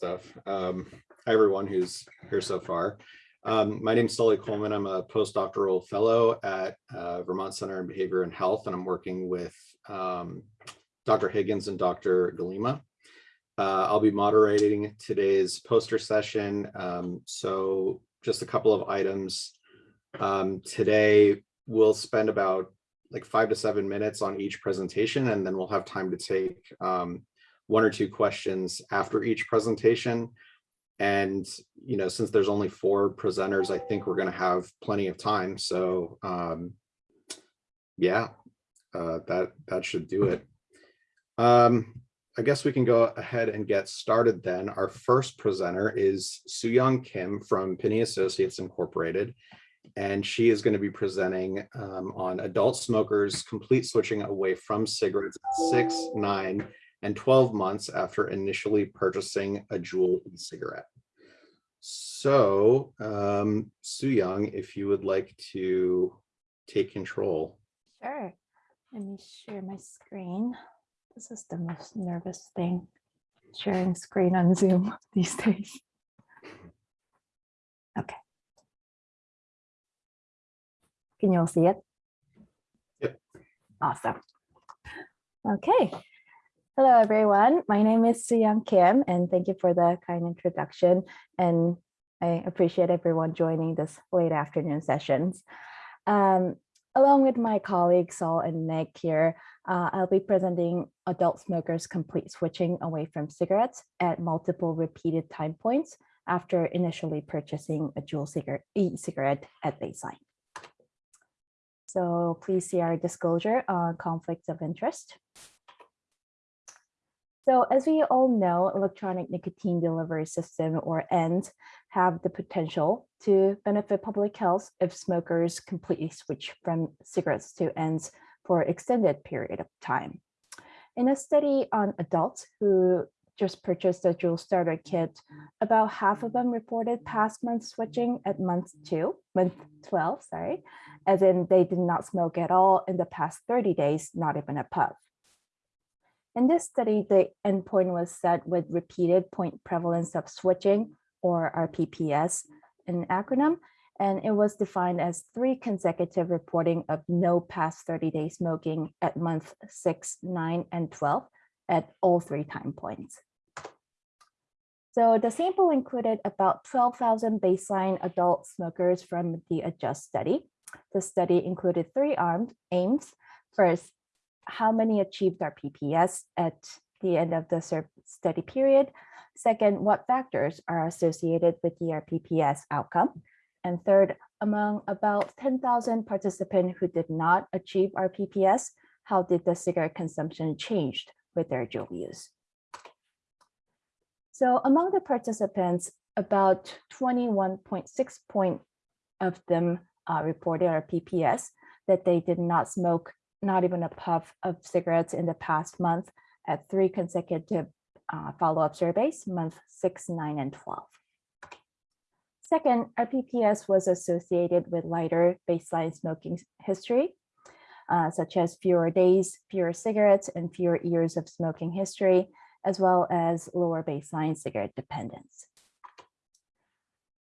stuff. Um, hi, everyone who's here so far. Um, my name's Sully Coleman. I'm a postdoctoral fellow at uh, Vermont Center on Behavior and Health, and I'm working with um, Dr. Higgins and Dr. Gaalema. Uh, I'll be moderating today's poster session. Um, so just a couple of items. Um, today, we'll spend about like five to seven minutes on each presentation, and then we'll have time to take um, one or two questions after each presentation. And, you know, since there's only four presenters, I think we're going to have plenty of time. So, um, yeah, uh, that, that should do it. Um, I guess we can go ahead and get started then. Our first presenter is Soo-Young Kim from Pinney Associates Incorporated, and she is going to be presenting um, on adult smokers complete switching away from cigarettes at six, nine, and 12 months after initially purchasing a Juul e-cigarette. So, um, Soo-Young, if you would like to take control. Sure. Let me share my screen. This is the most nervous thing, sharing screen on Zoom these days. Okay. Can you all see it? Yep. Awesome. Okay. Hello, everyone. My name is Soo-Young Kim, and thank you for the kind introduction. And I appreciate everyone joining this late afternoon sessions. Um, along with my colleagues Saul and Nick here, uh, I'll be presenting adult smokers complete switching away from cigarettes at multiple repeated time points after initially purchasing a Juul cigarette, e-cigarette at baseline. So please see our disclosure on conflicts of interest. So as we all know, electronic nicotine delivery system or ENDS have the potential to benefit public health if smokers completely switch from cigarettes to ENDS for extended period of time. In a study on adults who just purchased a Juul starter kit, about half of them reported past month switching at month two, month 12, sorry, as in they did not smoke at all in the past 30 days, not even a puff. In this study, the endpoint was set with repeated point prevalence of switching or RPPS, an acronym, and it was defined as three consecutive reporting of no past 30 day smoking at month 6, 9, and 12 at all three time points. So the sample included about 12,000 baseline adult smokers from the ADJUST study. The study included three armed aims. First, how many achieved RPPS at the end of the study period. Second, what factors are associated with the PPS outcome? And third, among about 10,000 participants who did not achieve RPPS, how did the cigarette consumption changed with their Juul use? So among the participants, about 21.6 point of them uh, reported RPPS that they did not smoke not even a puff of cigarettes in the past month at three consecutive uh, follow-up surveys, month six, nine, and 12. Second, RPPS was associated with lighter baseline smoking history, uh, such as fewer days, fewer cigarettes, and fewer years of smoking history, as well as lower baseline cigarette dependence.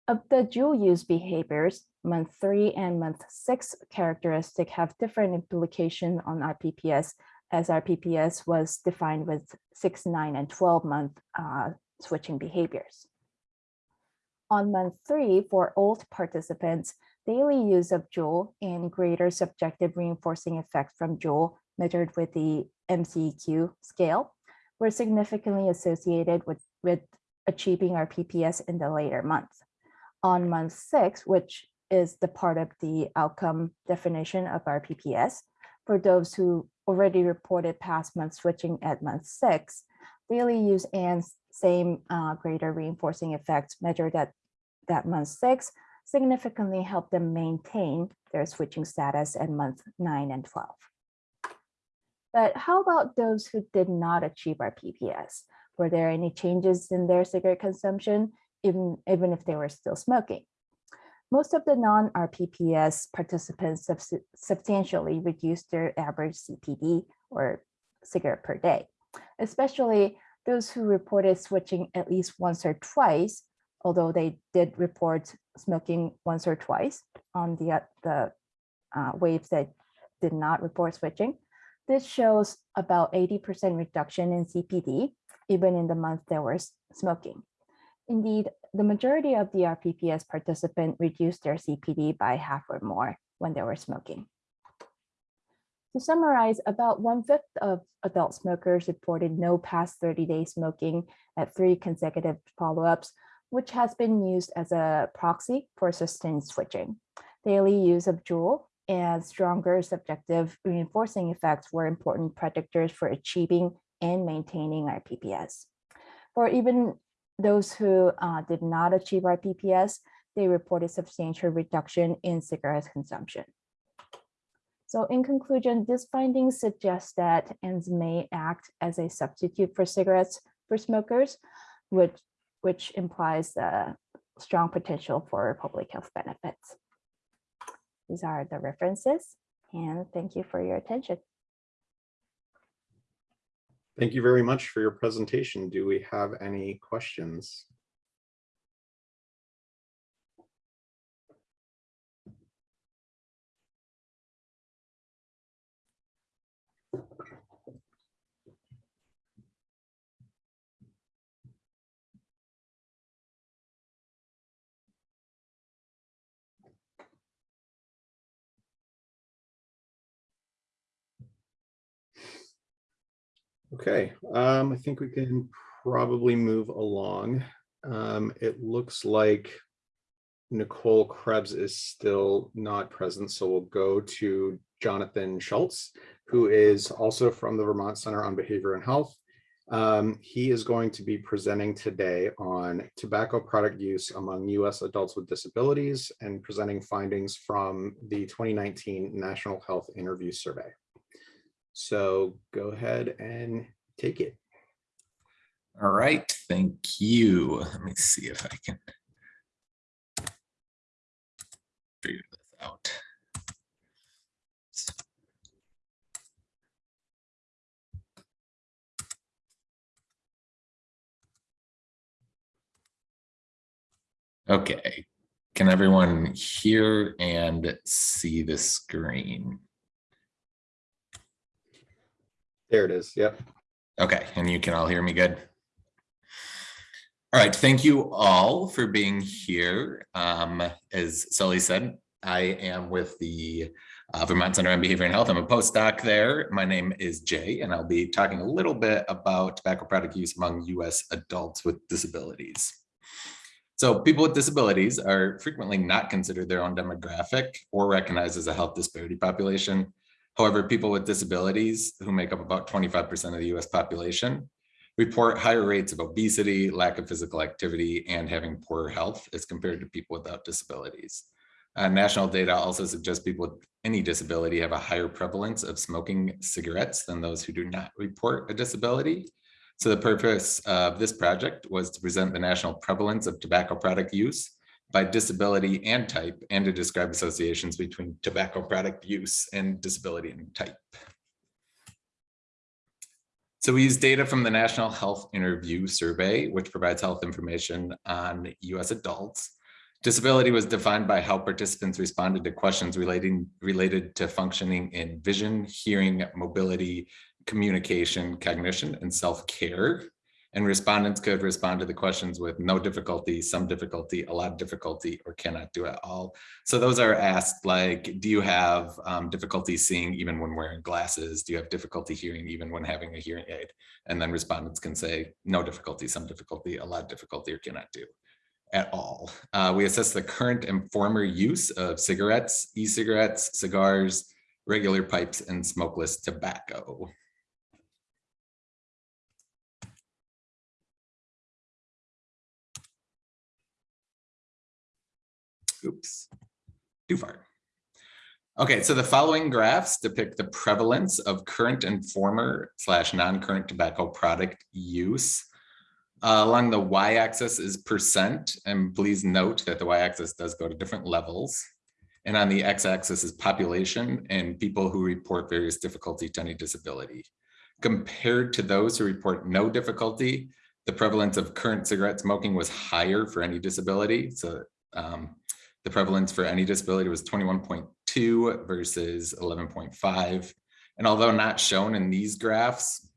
Of the dual use behaviors, month three and month six characteristic have different implication on RPPS as RPPS was defined with six, nine, and 12 month uh, switching behaviors. On month three, for old participants, daily use of Juul and greater subjective reinforcing effect from Juul measured with the MCEQ scale were significantly associated with, with achieving RPPS in the later months. On month six, which is the part of the outcome definition of RPPS. For those who already reported past month switching at month six, daily use and same uh, greater reinforcing effects measured at that month six significantly help them maintain their switching status at month nine and 12. But how about those who did not achieve RPPS? Were there any changes in their cigarette consumption, even, even if they were still smoking? Most of the non-RPPS participants substantially reduced their average CPD or cigarette per day, especially those who reported switching at least once or twice, although they did report smoking once or twice on the, uh, the uh, waves that did not report switching. This shows about 80% reduction in CPD, even in the month they were smoking. Indeed, the majority of the RPPS participant reduced their CPD by half or more when they were smoking. To summarize, about one fifth of adult smokers reported no past 30 day smoking at three consecutive follow-ups, which has been used as a proxy for sustained switching. Daily use of Juul and stronger subjective reinforcing effects were important predictors for achieving and maintaining RPPS. For even those who uh, did not achieve RPPS, they reported substantial reduction in cigarette consumption. So in conclusion, this finding suggests that ENDS may act as a substitute for cigarettes for smokers, which, which implies a strong potential for public health benefits. These are the references and thank you for your attention. Thank you very much for your presentation. Do we have any questions? Okay, um, I think we can probably move along. Um, it looks like Nicole Krebs is still not present, so we'll go to Jonathan Schultz, who is also from the Vermont Center on Behavior and Health. Um, he is going to be presenting today on tobacco product use among US adults with disabilities and presenting findings from the 2019 National Health Interview Survey. So go ahead and take it. All right, thank you. Let me see if I can figure this out. Okay, can everyone hear and see the screen? There it is. Yep. Okay, and you can all hear me good? All right, thank you all for being here. Um, as Sully said, I am with the uh, Vermont Center on Behavior and Health. I'm a postdoc there. My name is Jay, and I'll be talking a little bit about tobacco product use among US adults with disabilities. So people with disabilities are frequently not considered their own demographic or recognized as a health disparity population. However, people with disabilities who make up about 25% of the US population report higher rates of obesity, lack of physical activity, and having poor health as compared to people without disabilities. Uh, national data also suggests people with any disability have a higher prevalence of smoking cigarettes than those who do not report a disability. So the purpose of this project was to present the national prevalence of tobacco product use by disability and type and to describe associations between tobacco product use and disability and type. So we use data from the National Health Interview Survey, which provides health information on US adults. Disability was defined by how participants responded to questions relating related to functioning in vision, hearing, mobility, communication, cognition, and self-care. And respondents could respond to the questions with no difficulty, some difficulty, a lot of difficulty, or cannot do it all. So those are asked like, do you have um, difficulty seeing even when wearing glasses? Do you have difficulty hearing even when having a hearing aid? And then respondents can say no difficulty, some difficulty, a lot of difficulty, or cannot do at all. Uh, we assess the current and former use of cigarettes, e-cigarettes, cigars, regular pipes, and smokeless tobacco. Oops, too far. Okay, so the following graphs depict the prevalence of current and former slash non-current tobacco product use. Uh, along the y-axis is percent, and please note that the y-axis does go to different levels. And on the x-axis is population and people who report various difficulty to any disability. Compared to those who report no difficulty, the prevalence of current cigarette smoking was higher for any disability. So um, the prevalence for any disability was twenty-one point two versus eleven point five. And although not shown in these graphs,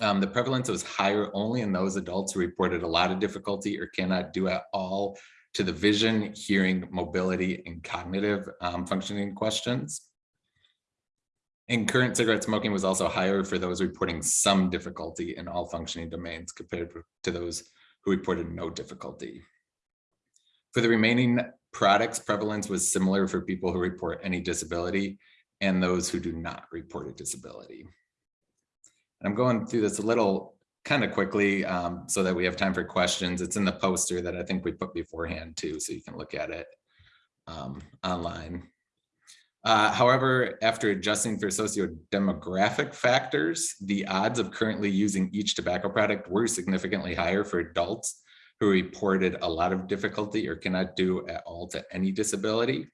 um, the prevalence was higher only in those adults who reported a lot of difficulty or cannot do at all to the vision, hearing, mobility, and cognitive um, functioning questions. And current cigarette smoking was also higher for those reporting some difficulty in all functioning domains compared to those who reported no difficulty. For the remaining products, prevalence was similar for people who report any disability and those who do not report a disability. I'm going through this a little kind of quickly um, so that we have time for questions. It's in the poster that I think we put beforehand too, so you can look at it um, online. Uh, however, after adjusting for socio-demographic factors, the odds of currently using each tobacco product were significantly higher for adults who reported a lot of difficulty or cannot do at all to any disability.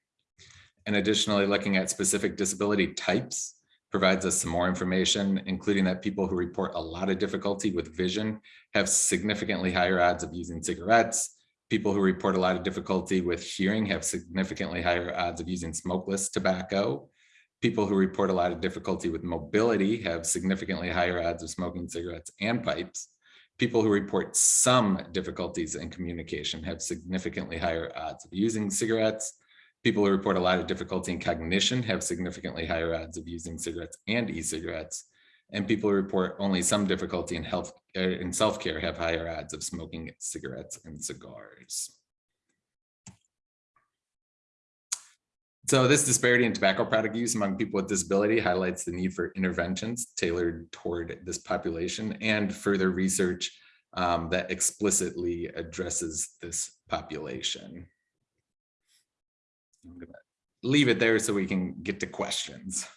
And additionally, looking at specific disability types provides us some more information, including that people who report a lot of difficulty with vision have significantly higher odds of using cigarettes. People who report a lot of difficulty with hearing have significantly higher odds of using smokeless tobacco. People who report a lot of difficulty with mobility have significantly higher odds of smoking cigarettes and pipes. People who report some difficulties in communication have significantly higher odds of using cigarettes. People who report a lot of difficulty in cognition have significantly higher odds of using cigarettes and e-cigarettes. And people who report only some difficulty in health uh, in self-care have higher odds of smoking cigarettes and cigars. So this disparity in tobacco product use among people with disability highlights the need for interventions tailored toward this population and further research um, that explicitly addresses this population. I'm gonna leave it there so we can get to questions.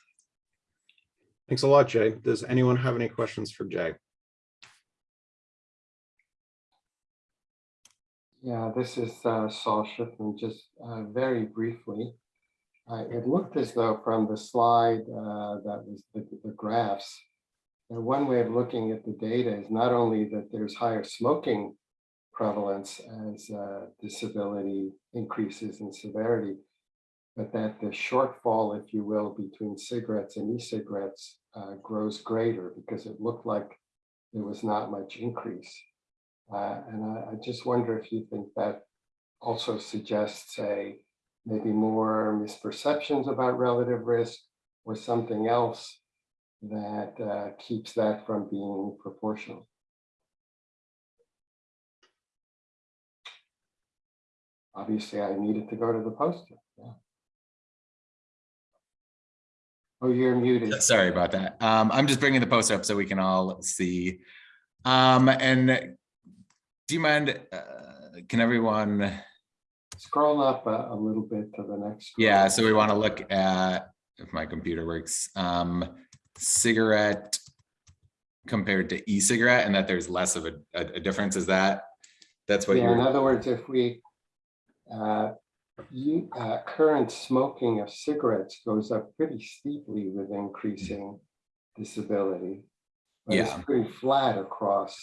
Thanks a lot, Jay. Does anyone have any questions for Jay? Yeah, this is uh, Saul Shiffman, just uh, very briefly. Uh, It looked as though from the slide uh, that was the the graphs, that one way of looking at the data is not only that there's higher smoking prevalence as uh, disability increases in severity, but that the shortfall, if you will, between cigarettes and e-cigarettes uh, grows greater because it looked like there was not much increase. Uh, and I, I just wonder if you think that also suggests a maybe more misperceptions about relative risk or something else that uh, keeps that from being proportional. Obviously, I needed to go to the poster. Yeah. Oh, you're muted. Sorry about that. Um, I'm just bringing the poster up so we can all see. Um, and do you mind, uh, can everyone, Scroll up a, a little bit to the next. yeah, so we want to look at, if my computer works, um, cigarette compared to e-cigarette and that there's less of a, a, a difference. Is that, that's what Yeah, in you're, other words, if we, uh, you, uh, current smoking of cigarettes goes up pretty steeply with increasing disability. But it's pretty flat across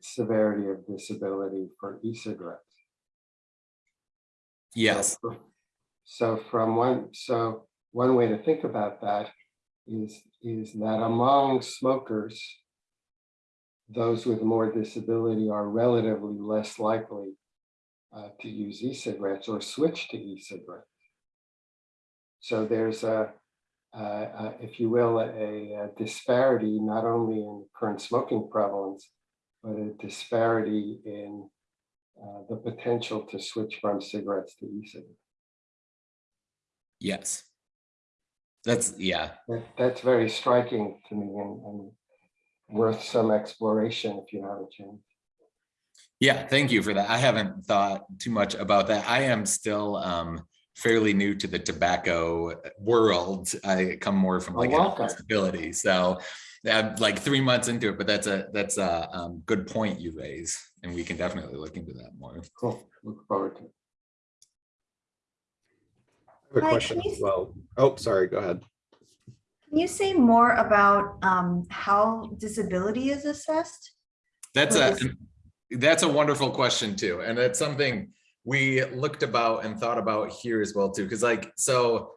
severity of disability for e-cigarettes. Yes, So- So from one, so one way to think about that is, is that among smokers, those with more disability are relatively less likely uh, to use e-cigarettes or switch to e-cigarettes. So there's a, if you will, a, a disparity not only in current smoking prevalence, but a disparity in uh, the potential to switch from cigarettes to e-cigarettes. yes. That's, yeah, That, that's very striking to me and, and worth some exploration if you have a chance. Yeah, thank you for that. I haven't thought too much about that. I am still um fairly new to the tobacco world. I come more from Oh, like welcome. stability. So I'm like three months into it, but that's a that's a um good point you raise. And we can definitely look into that more. Cool, look forward to it. I have a Hi, question as well. Oh, sorry, go ahead. Can you say more about um, how disability is assessed? That's What a, is- that's a wonderful question too. And that's something we looked about and thought about here as well too. Cause like, so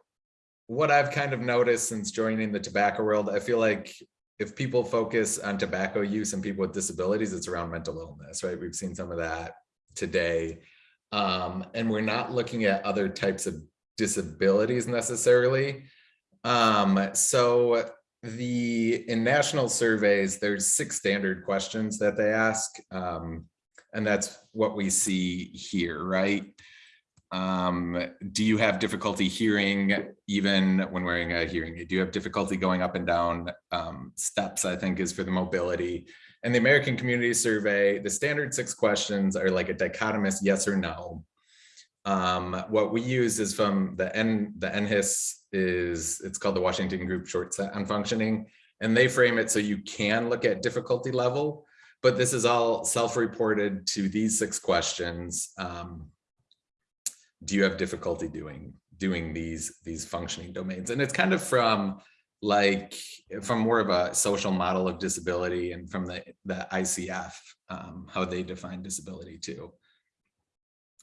what I've kind of noticed since joining the tobacco world, I feel like if people focus on tobacco use and people with disabilities, it's around mental illness, right? We've seen some of that today. Um, and we're not looking at other types of disabilities necessarily. Um, so the, in national surveys, there's six standard questions that they ask. Um, and that's what we see here, right? Um, do you have difficulty hearing even when wearing a hearing aid? Do you have difficulty going up and down um, steps, I think is for the mobility. And the American Community Survey, the standard six questions are like a dichotomous yes or no. Um, what we use is from the N, the NHIS is, it's called the Washington Group Short Set on Functioning. And they frame it so you can look at difficulty level, but this is all self-reported to these six questions. Um, do you have difficulty doing, doing these, these functioning domains? And it's kind of from like, from more of a social model of disability and from the, the ICF, um, how they define disability too.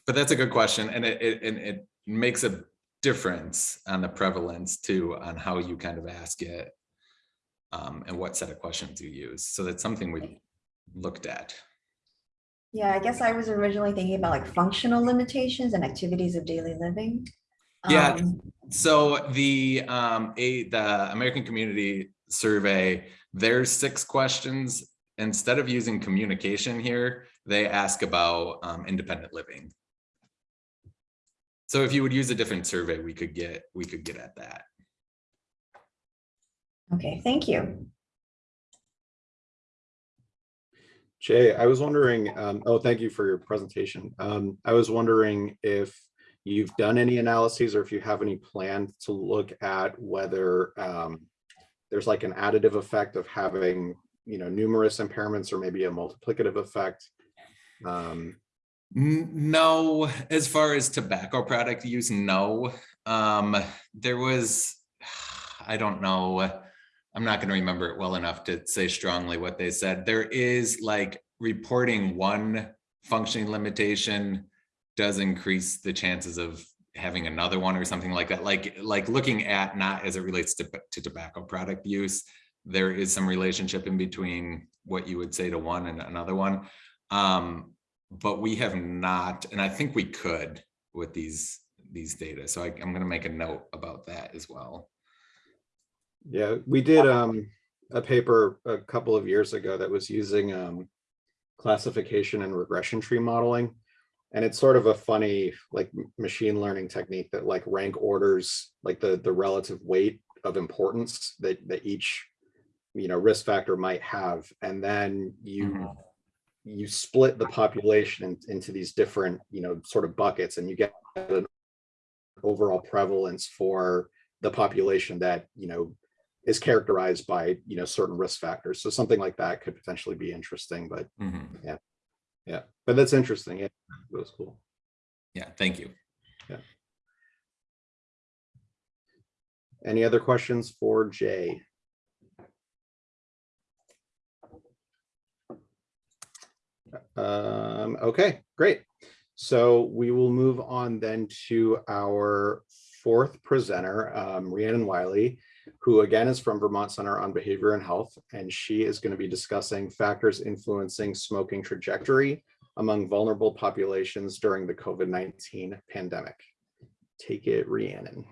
But that's a good question, and it, it, and it makes a difference on the prevalence too, on how you kind of ask it. Um, and what set of questions you use. So that's something we looked at. Yeah, I guess I was originally thinking about like functional limitations and activities of daily living. Yeah. Um, So the um a the American Community Survey, there's six questions. Instead of using communication here, they ask about um independent living. So if you would use a different survey, we could get, we could get at that. Okay, thank you. Jay, I was wondering, um, oh, thank you for your presentation. Um, I was wondering if you've done any analyses or if you have any plan to look at whether um, there's like an additive effect of having, you know, numerous impairments or maybe a multiplicative effect. Um, No, as far as tobacco product use, no. Um, there was, I don't know. I'm not gonna remember it well enough to say strongly what they said. There is like reporting one functioning limitation does increase the chances of having another one or something like that. Like, like looking at not as it relates to, to tobacco product use, there is some relationship in between what you would say to one and another one. Um, but we have not, and I think we could with these, these data. So I, I'm gonna make a note about that as well. Yeah, we did um, a paper a couple of years ago that was using um, classification and regression tree modeling. And it's sort of a funny like machine learning technique that like rank orders like the the relative weight of importance that that each you know risk factor might have. And then you Mhm. you split the population in- into these different you know sort of buckets and you get an overall prevalence for the population that you know is characterized by you know certain risk factors. So something like that could potentially be interesting but Mhm. yeah. But that's interesting. Yeah it was cool. Yeah, thank you. Yeah. any other questions for jay? Um okay great. So we will move on then to our fourth presenter um rhiannon wiley who again is from Vermont Center on Behavior and Health, and she is going to be discussing factors influencing smoking trajectory among vulnerable populations during the COVID-19 pandemic. Take it, Rhiannon.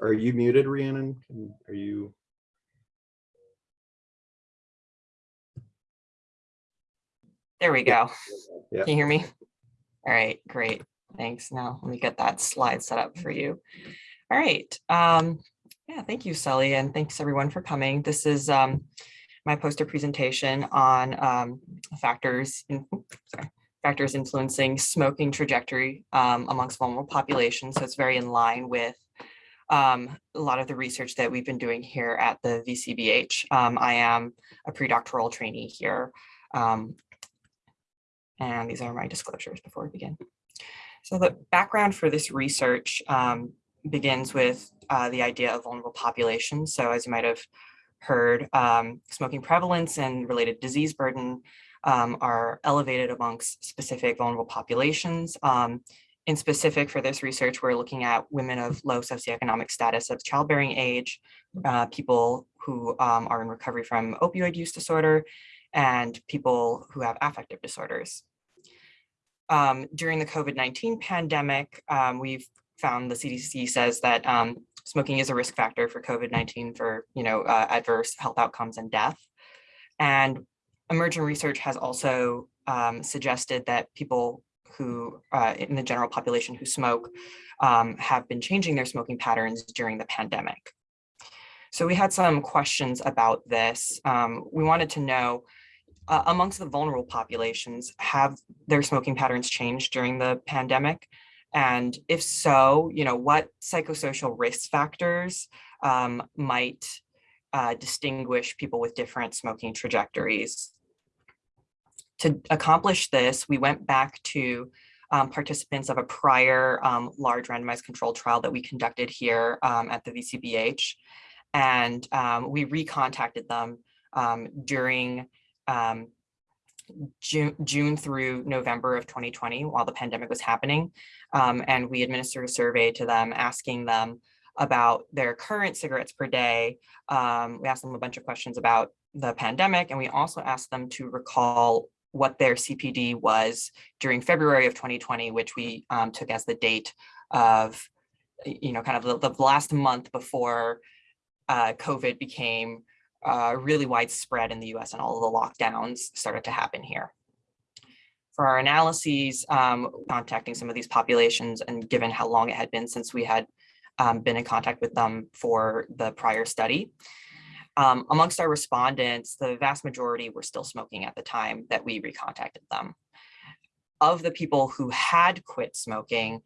Are you muted, Rhiannon? Are you? There we go. Yeah. Can you hear me? All right, great. Thanks. Now let me get that slide set up for you. All right. Um, yeah, thank you, Sully, and thanks everyone for coming. This is um, my poster presentation on um, factors in, sorry, factors influencing smoking trajectory um, amongst vulnerable populations. So it's very in line with um, a lot of the research that we've been doing here at the VCBH. Um, I am a pre-doctoral trainee here um, And these are my disclosures before we begin. So the background for this research um, begins with uh, the idea of vulnerable populations. So as you might have heard, um, smoking prevalence and related disease burden um, are elevated amongst specific vulnerable populations. Um, in specific for this research, we're looking at women of low socioeconomic status of childbearing age, uh, people who um, are in recovery from opioid use disorder, and people who have affective disorders. Um, during the COVID-19 pandemic, um, we've found the CDC says that um, smoking is a risk factor for COVID-19 for you know uh, adverse health outcomes and death. And emerging research has also um, suggested that people who uh, in the general population who smoke um, have been changing their smoking patterns during the pandemic. So we had some questions about this. Um, we wanted to know uh, amongst the vulnerable populations, have their smoking patterns changed during the pandemic? And if so, you know, what psychosocial risk factors um, might uh, distinguish people with different smoking trajectories? To accomplish this, we went back to um, participants of a prior um, large randomized controlled trial that we conducted here um, at the VCBH. And um, we recontacted them um, during um, June, June through November of 2020 while the pandemic was happening. Um, and we administered a survey to them asking them about their current cigarettes per day. Um, we asked them a bunch of questions about the pandemic and we also asked them to recall what their CPD was during February of 2020, which we um, took as the date of, you know, kind of the, the last month before uh, COVID became uh, really widespread in the US and all of the lockdowns started to happen here. For our analyses, um, contacting some of these populations and given how long it had been since we had um, been in contact with them for the prior study. Um, amongst our respondents, the vast majority were still smoking at the time that we recontacted them. Of the people who had quit smoking,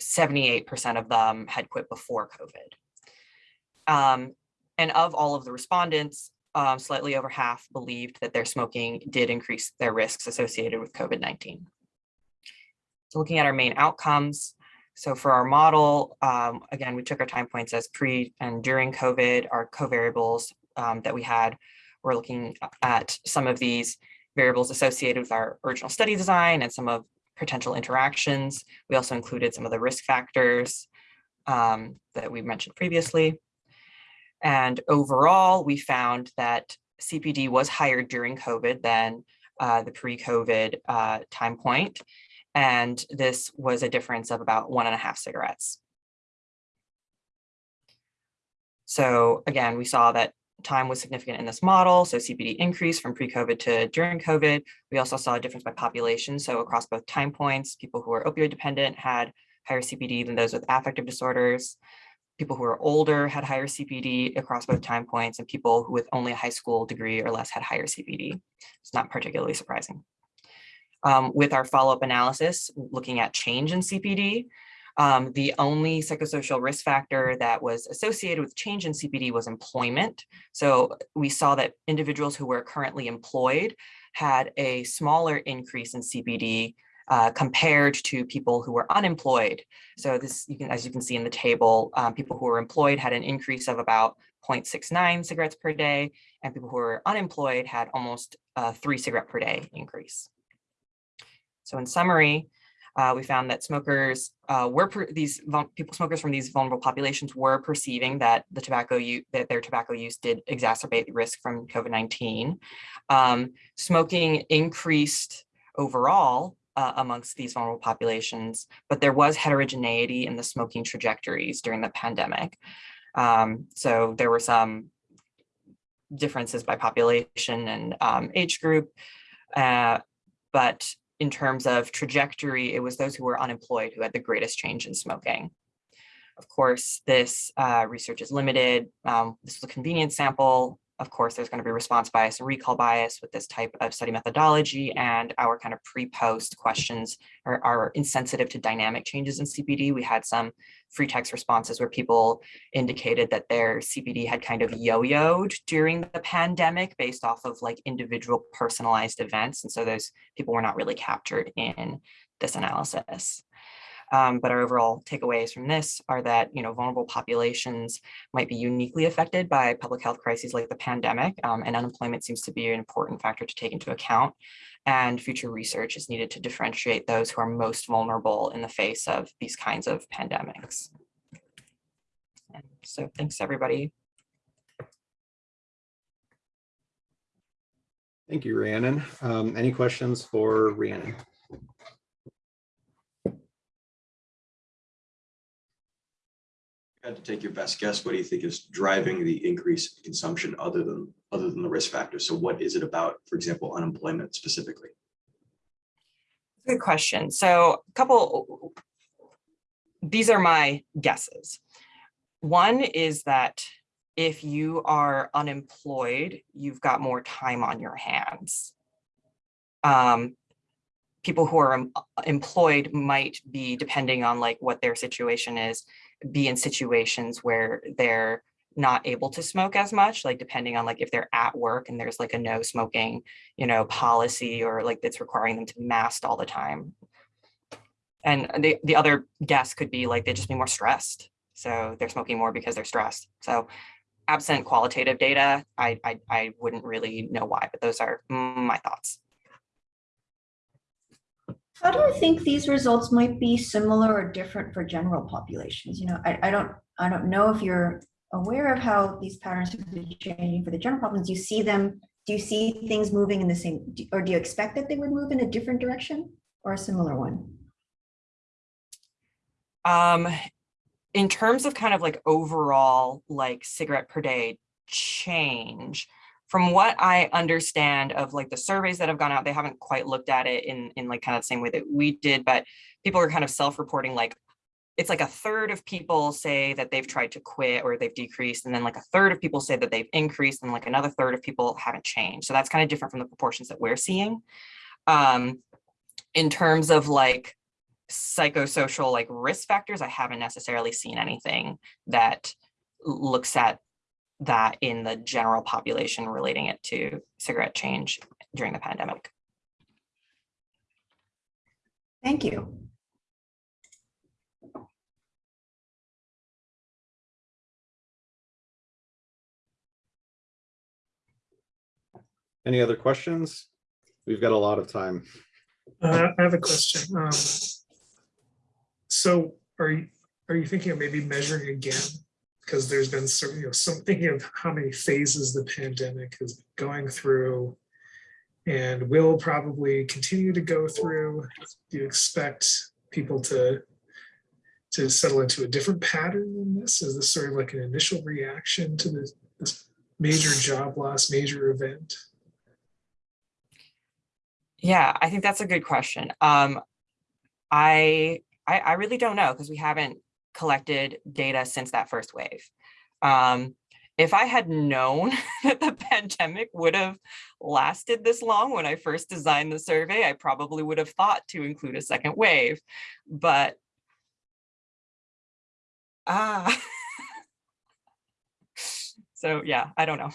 78% of them had quit before COVID. Um, and of all of the respondents, um, slightly over half believed that their smoking did increase their risks associated with COVID-19. So looking at our main outcomes, so for our model, um, again, we took our time points as pre and during COVID, our covariables um, that we had, we're looking at some of these variables associated with our original study design and some of potential interactions. We also included some of the risk factors um, that we mentioned previously. And overall, we found that CPD was higher during COVID than uh, the pre-COVID uh, time point. And this was a difference of about one and a half cigarettes. So again, we saw that time was significant in this model. So CPD increased from pre-COVID to during COVID. We also saw a difference by population. So across both time points, people who were opioid dependent had higher CPD than those with affective disorders people who are older had higher CPD across both time points and people with only a high school degree or less had higher CPD. It's not particularly surprising. Um, with our follow-up analysis, looking at change in CPD, um, the only psychosocial risk factor that was associated with change in CPD was employment. So we saw that individuals who were currently employed had a smaller increase in CPD uh, compared to people who were unemployed. So this, you can, as you can see in the table, um, people who were employed had an increase of about 0.69 cigarettes per day, and people who were unemployed had almost a three cigarette per day increase. So in summary, uh, we found that smokers uh, were these people smokers from these vulnerable populations were perceiving that the tobacco use that their tobacco use did exacerbate the risk from COVID-19. Um, smoking increased overall uh, amongst these vulnerable populations, but there was heterogeneity in the smoking trajectories during the pandemic. Um, so there were some differences by population and um, age group, uh, but in terms of trajectory, it was those who were unemployed who had the greatest change in smoking. Of course, this uh, research is limited. Um, this was a convenience sample of course, there's going to be response bias and recall bias with this type of study methodology and our kind of pre-post questions are, are insensitive to dynamic changes in CPD. We had some free text responses where people indicated that their CPD had kind of yo-yoed during the pandemic based off of like individual personalized events. And so those people were not really captured in this analysis. Um, but our overall takeaways from this are that, you know, vulnerable populations might be uniquely affected by public health crises like the pandemic, um, and unemployment seems to be an important factor to take into account. And future research is needed to differentiate those who are most vulnerable in the face of these kinds of pandemics. And so thanks, everybody. Thank you, Rhiannon. Um, any questions for Rhiannon? Had to take your best guess, what do you think is driving the increase in consumption other than, other than the risk factors? So what is it about, for example, unemployment specifically? Good question. So a couple, these are my guesses. One is that if you are unemployed, you've got more time on your hands. Um, people who are em- employed might be, depending on like what their situation is, be in situations where they're not able to smoke as much, like depending on like if they're at work and there's like a no smoking, you know, policy or like that's requiring them to mask all the time. And the, the other guess could be like they just be more stressed. So they're smoking more because they're stressed. So absent qualitative data, I, I, I wouldn't really know why, but those are my thoughts. How do you think these results might be similar or different for general populations? You know, I, I don't, I don't know if you're aware of how these patterns have been changing for the general populations. Do you see them, do you see things moving in the same, or do you expect that they would move in a different direction or a similar one? Um, in terms of kind of like overall like cigarette per day change, from what I understand of like the surveys that have gone out, they haven't quite looked at it in in like kind of the same way that we did, but people are kind of self-reporting like it's like a third of people say that they've tried to quit or they've decreased, and then like a third of people say that they've increased, and like another third of people haven't changed. So that's kind of different from the proportions that we're seeing. Um, in terms of like psychosocial like risk factors, I haven't necessarily seen anything that looks at that in the general population relating it to cigarette change during the pandemic. Thank you. Any other questions? We've got a lot of time. Uh, I have a question. Um, So are you, are you thinking of maybe measuring again? Because there's been some, you know, some thinking of how many phases the pandemic is going through and will probably continue to go through. Do you expect people to to settle into a different pattern than this? Is this sort of like an initial reaction to this, this major job loss, major event? Yeah, I think that's a good question. Um, I, I, I really don't know because we haven't collected data since that first wave. Um, if I had known that the pandemic would have lasted this long when I first designed the survey, I probably would have thought to include a second wave, but ah. so yeah, I don't know.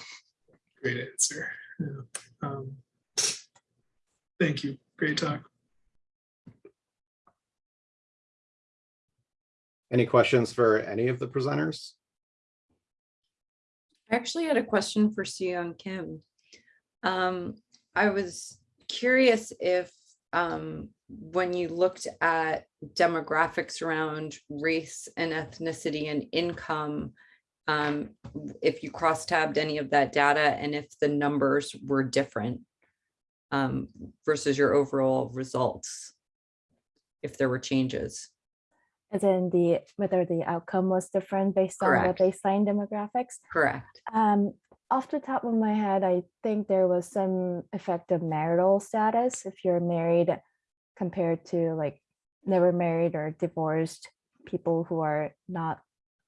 Great answer. Yeah. Um, Thank you. Great talk. Any questions for any of the presenters? I actually had a question for Soo-Young Kim. Um, I was curious if, um, when you looked at demographics around race and ethnicity and income, um, if you cross-tabbed any of that data and if the numbers were different um, versus your overall results, if there were changes. As in the, whether the outcome was different based on the Correct. baseline demographics. Correct. Um, off the top of my head, I think there was some effect of marital status. If you're married compared to like never married or divorced people who are not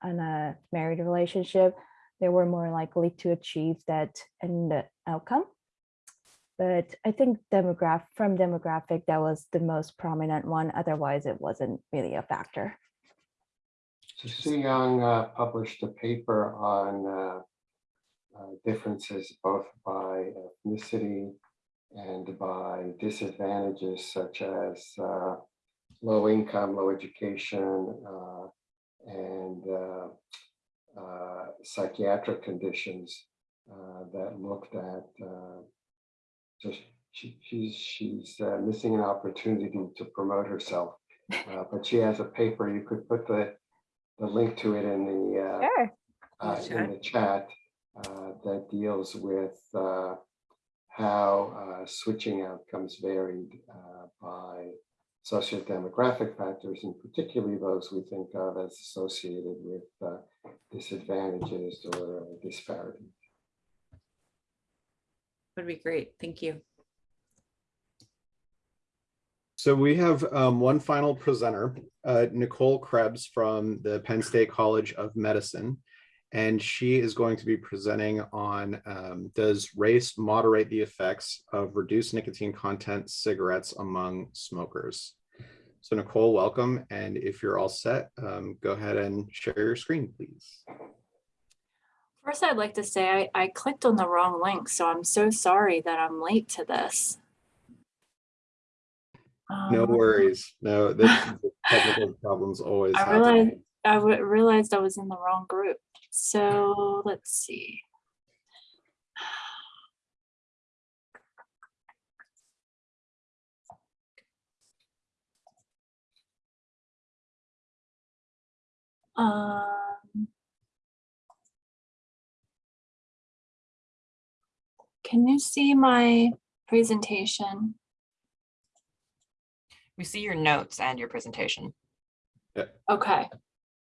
in a married relationship, they were more likely to achieve that end outcome. But I think from demographic, that was the most prominent one. Otherwise, it wasn't really a factor. So Soo-Young uh, published a paper on uh, uh, differences both by ethnicity and by disadvantages such as uh, low income, low education, uh, and uh, psychiatric conditions that looked at just she, she's she's uh, missing an opportunity to promote herself, uh, but she has a paper. You could put the the link to it in the uh, Sure. uh, in the chat uh, that deals with uh, how uh, switching outcomes varied uh, by sociodemographic factors, and particularly those we think of as associated with disadvantages or disparities. Would be great. Thank you. So we have um, one final presenter, uh, Nicole Krebs from the Penn State College of Medicine. And she is going to be presenting on um, does race moderate the effects of reduced nicotine content cigarettes among smokers? So Nicole, welcome. And if you're all set, um, go ahead and share your screen, please. First, I'd like to say I, I clicked on the wrong link, so I'm so sorry that I'm late to this. No Um, worries. No, this technical problems always I happen. realized I realized I was in the wrong group. So let's see. Um, can you see my presentation? We see your notes and your presentation. Yeah. Okay,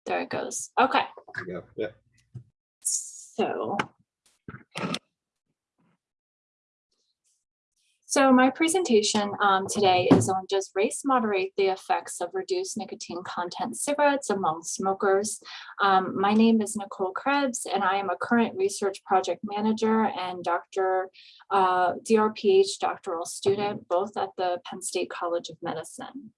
there it goes. Okay. There you go. Yeah. So. So my presentation um, today is on does race moderate the effects of reduced nicotine content cigarettes among smokers? Um, my name is Nicole Krebs and I am a current research project manager and Dr. Uh, DRPH doctoral student, both at the Penn State College of Medicine.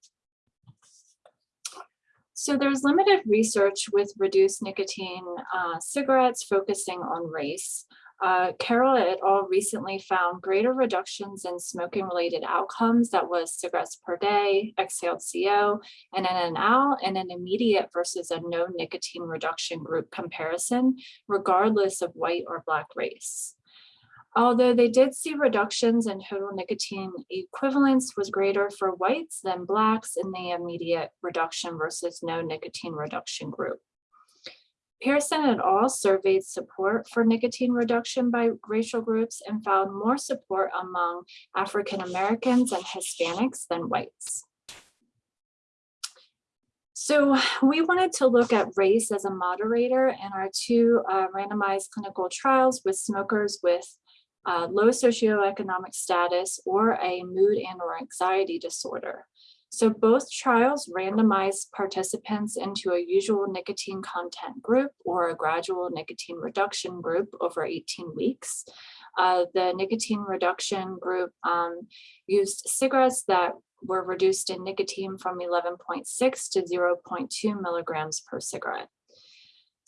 So there's limited research with reduced nicotine uh, cigarettes focusing on race. Uh, Carroll et al. recently found greater reductions in smoking related outcomes that was cigarettes per day, exhaled CO, and NNAL in an immediate versus a no nicotine reduction group comparison, regardless of white or black race. Although they did see reductions in total nicotine equivalence was greater for whites than blacks in the immediate reduction versus no nicotine reduction group. Pearson et al. surveyed support for nicotine reduction by racial groups and found more support among African Americans and Hispanics than whites. So we wanted to look at race as a moderator in our two uh, randomized clinical trials with smokers with uh, low socioeconomic status or a mood and or anxiety disorder. So both trials randomized participants into a usual nicotine content group or a gradual nicotine reduction group over 18 weeks. Uh, the nicotine reduction group um, used cigarettes that were reduced in nicotine from 11.6 to 0.2 milligrams per cigarette.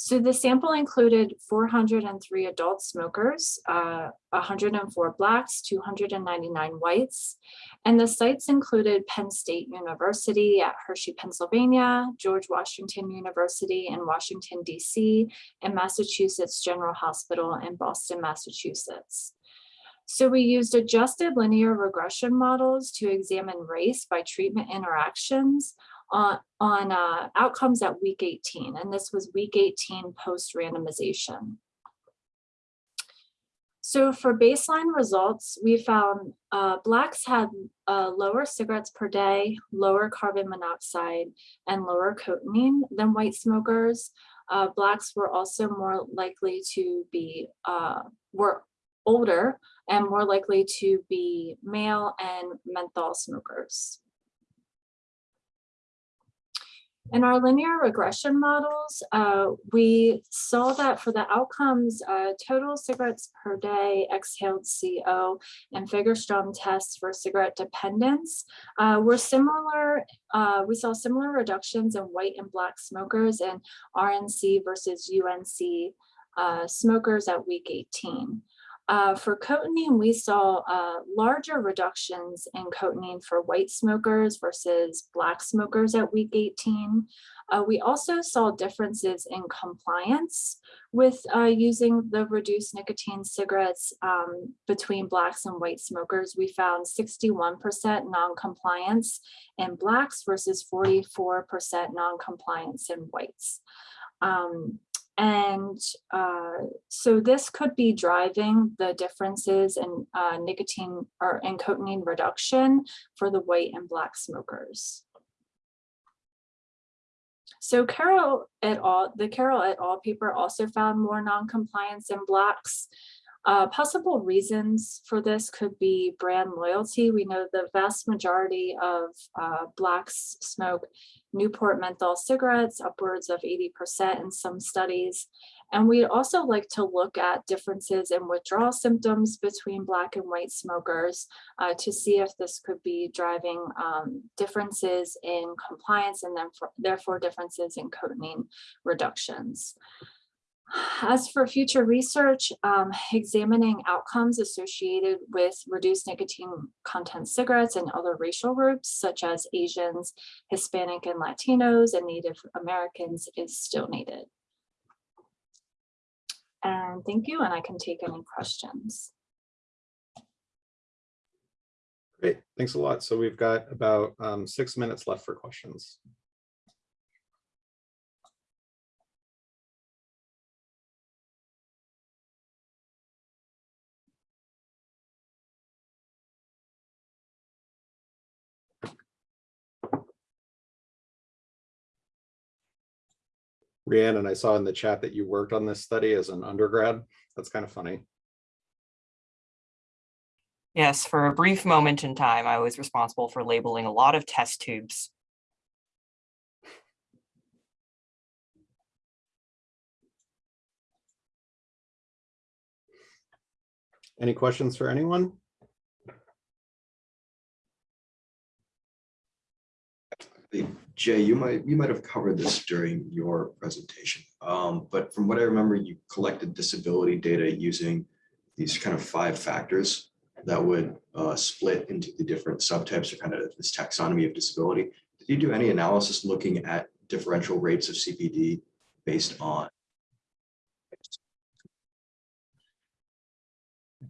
So the sample included 403 adult smokers, uh, 104 blacks, 299 whites, and the sites included Penn State University at Hershey, Pennsylvania, George Washington University in Washington, DC, and Massachusetts General Hospital in Boston, Massachusetts. So we used adjusted linear regression models to examine race by treatment interactions on, on uh, outcomes at week 18, and this was week 18 post randomization. So for baseline results, we found uh, Blacks had uh, lower cigarettes per day, lower carbon monoxide, and lower cotinine than white smokers. Uh, Blacks were also more likely to be, uh, were older and more likely to be male and menthol smokers. In our linear regression models, uh, we saw that for the outcomes, uh, total cigarettes per day, exhaled CO, and Fagerstrom tests for cigarette dependence uh, were similar. uh, we saw similar reductions in white and black smokers and RNC versus UNC uh, smokers at week 18. Uh, for cotinine, we saw uh, larger reductions in cotinine for white smokers versus black smokers at week 18. Uh, we also saw differences in compliance with uh, using the reduced nicotine cigarettes um, between blacks and white smokers. We found 61% non-compliance in blacks versus 44% non-compliance in whites. Um, and uh, so this could be driving the differences in uh, nicotine or in cotinine reduction for the white and black smokers. So Carroll et al., the Carroll et al. paper also found more non-compliance in blacks. Uh, possible reasons for this could be brand loyalty. We know the vast majority of uh, blacks smoke Newport menthol cigarettes, upwards of 80% in some studies. And we'd also like to look at differences in withdrawal symptoms between black and white smokers uh, to see if this could be driving um, differences in compliance and then for, therefore differences in cotinine reductions. As for future research, um, examining outcomes associated with reduced nicotine content cigarettes and other racial groups such as Asians, Hispanic and Latinos and Native Americans is still needed. And thank you, and I can take any questions. Great, thanks a lot. So we've got about um, six minutes left for questions. Rhiannon, I saw in the chat that you worked on this study as an undergrad. That's kind of funny. Yes, for a brief moment in time, I was responsible for labeling a lot of test tubes. Any questions for anyone? Jay, you might, you might have covered this during your presentation. Um, but from what I remember, you collected disability data using these kind of five factors that would uh, split into the different subtypes or kind of this taxonomy of disability. Did you do any analysis looking at differential rates of CPD based on?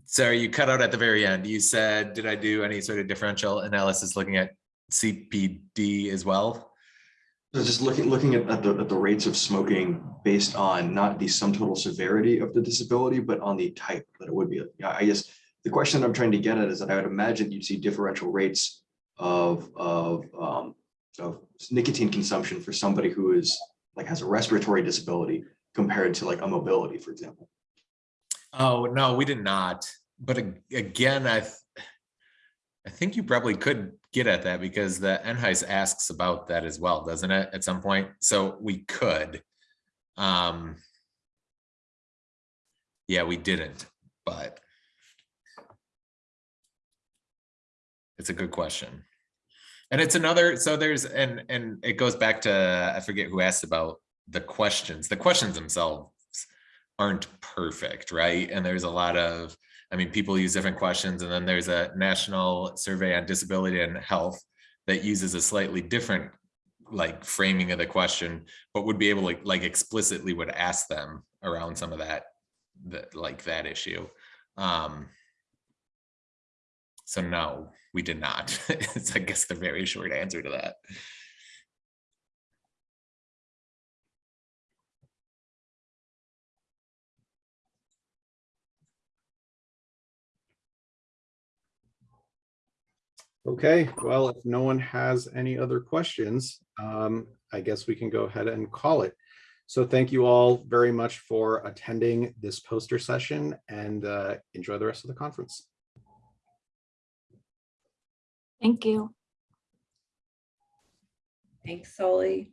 Sorry, you cut out at the very end. You said, did I do any sort of differential analysis looking at CPD as well? So just looking, looking at, at the, at the rates of smoking based on not the sum total severity of the disability, but on the type that it would be. I guess the question that I'm trying to get at is that I would imagine you'd see differential rates of, of, um, of nicotine consumption for somebody who is like has a respiratory disability compared to like a mobility, for example. Oh, no, we did not. But again, I, I think you probably could get at that because the NHIS asks about that as well, doesn't it, at some point? So we could. Um. Yeah, we didn't, but. It's a good question. And it's another, so there's, and, and it goes back to, I forget who asked about the questions. The questions themselves aren't perfect, right? And there's a lot of, I mean, people use different questions and then there's a national survey on disability and health that uses a slightly different like framing of the question, but would be able to like explicitly would ask them around some of that, that like that issue. Um, so no, we did not. It's I guess the very short answer to that. Okay, well, if no one has any other questions, um, I guess we can go ahead and call it. So thank you all very much for attending this poster session and uh, enjoy the rest of the conference. Thank you. Thanks, Solly.